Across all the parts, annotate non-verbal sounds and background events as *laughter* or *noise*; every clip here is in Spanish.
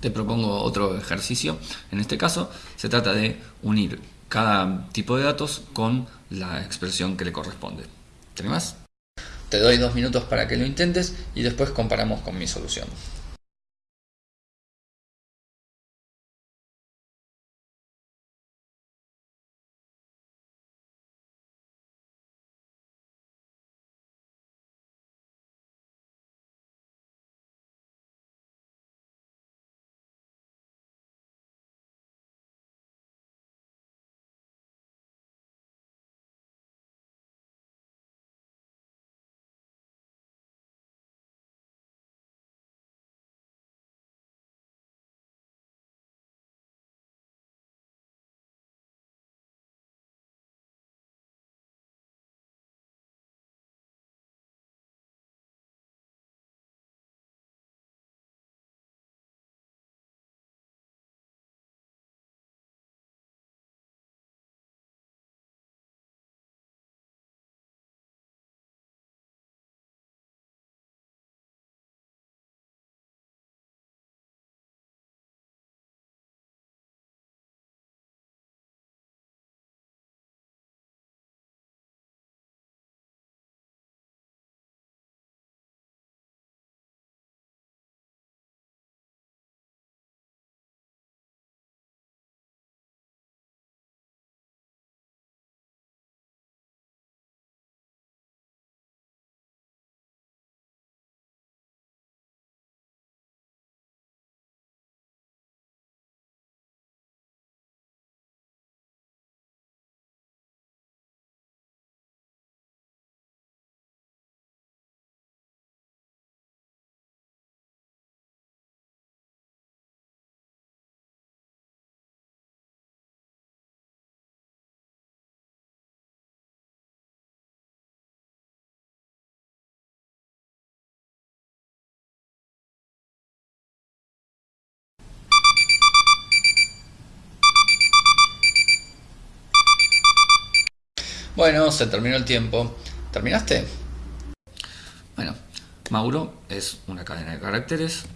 Te propongo otro ejercicio. En este caso se trata de unir cada tipo de datos con la expresión que le corresponde. ¿Te animas? Te doy dos minutos para que lo intentes y después comparamos con mi solución. Bueno, se terminó el tiempo. ¿Terminaste? Bueno, Mauro es una cadena de caracteres.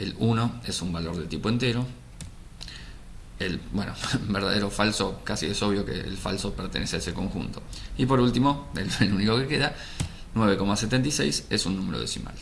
El 1 es un valor de tipo entero. El, bueno, *laughs* verdadero o falso, casi es obvio que el falso pertenece a ese conjunto. Y por último, el único que queda, 9,76 es un número decimal.